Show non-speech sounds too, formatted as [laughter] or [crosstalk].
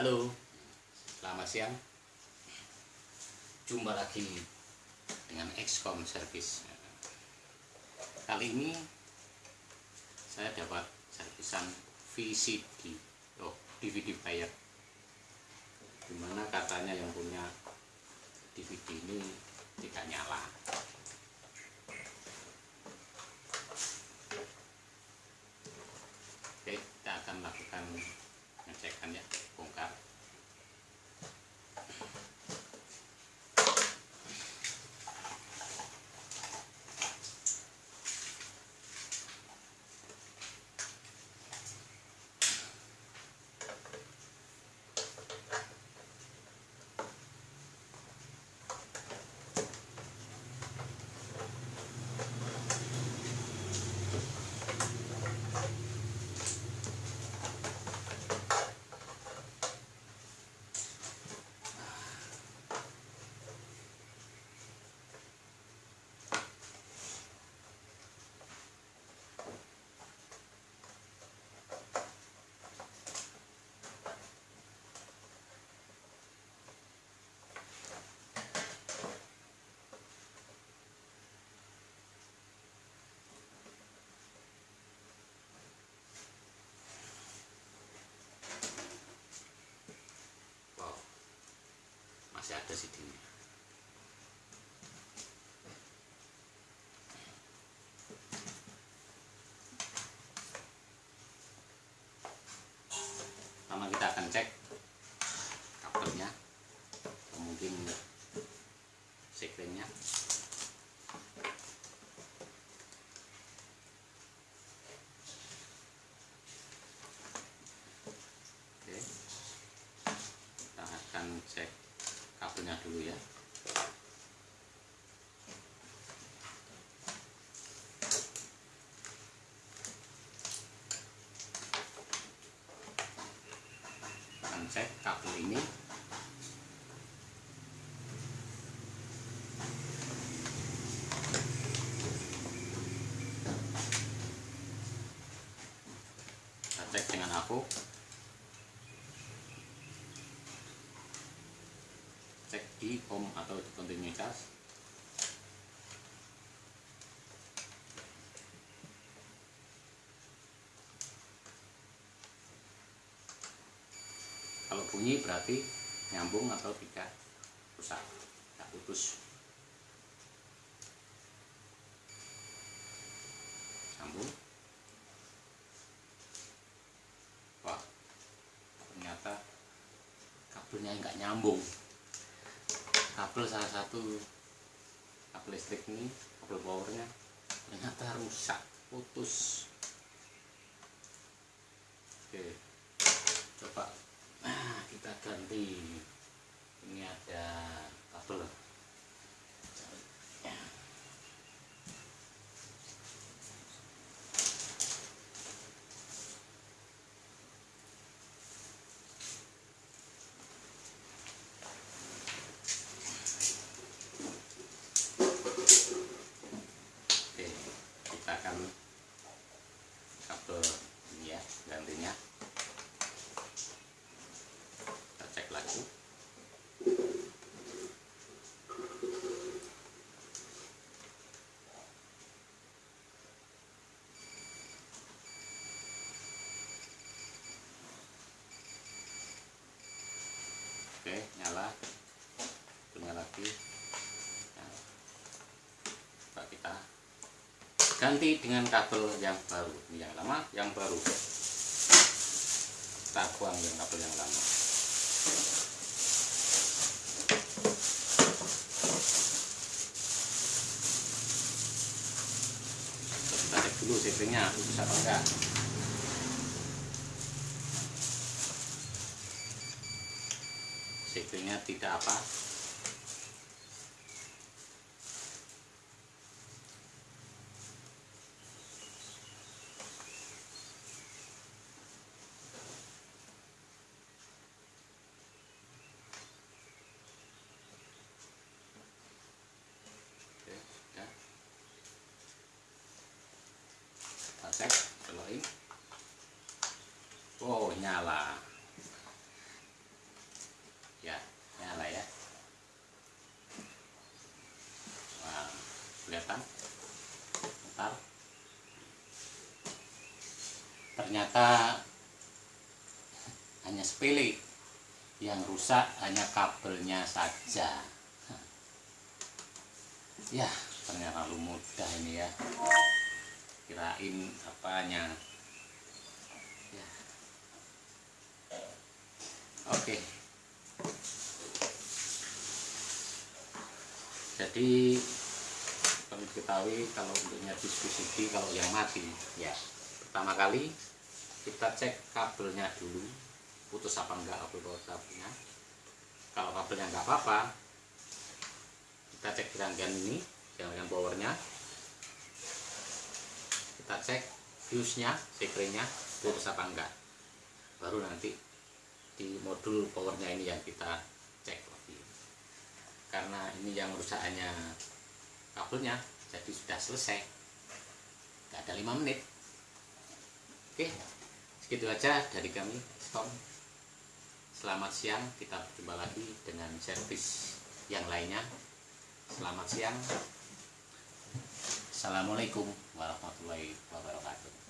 Halo, selamat siang. Jumpa lagi dengan Excom Service. Kali ini saya dapat servisan VCD, oh DVD player. Di mana katanya yang punya DVD ini tidak nyala. Oke, kita akan lakukan ngecekan ya, masih ada CD-nya. Pertama kita akan cek kabelnya, mungkin sekrennya. Oke kita akan cek kabelnya dulu ya. Akan cek kabel ini cek dengan aku cek di home atau di kontinuitas? Kalau bunyi berarti nyambung atau tidak? Rusak tidak putus. Sambung wah ternyata kabelnya nggak nyambung kabel salah satu. Kabel listrik ini kabel powernya. Ternyata rusak putus. Oke coba nah [clears throat] kita ganti. Ini ada kabel Oke, kita akan kabel ini ya gantinya. Kita cek lagi. Oke, nyala. Punya lagi. Coba kita ganti dengan kabel yang baru ini yang lama yang baru kita buang yang kabel yang lama kita cek dulu settingnya putus apa enggak settingnya tidak apa cek, cobain. Oh, nyala. Ternyata hanya sepele yang rusak hanya kabelnya saja. Ya ternyata lu mudah ini ya. Kirain apanya. Ya. Oke. Jadi perlu diketahui kalau untuknya diskusi kalau yang mati ya. Pertama kali kita cek kabelnya dulu putus apa enggak kabel kabelnya kalau kabelnya enggak apa-apa kita cek rangkaian ini rangkaian powernya. Kita cek fuse nya sekringnya putus apa enggak. Baru nanti di modul powernya ini yang kita cek lagi. Karena ini yang rusaknya kabelnya jadi sudah selesai. Tidak ada lima menit. Oke segitu aja dari kami Storm selamat siang kita berjumpa lagi dengan servis yang lainnya. Selamat siang. Assalamualaikum warahmatullahi wabarakatuh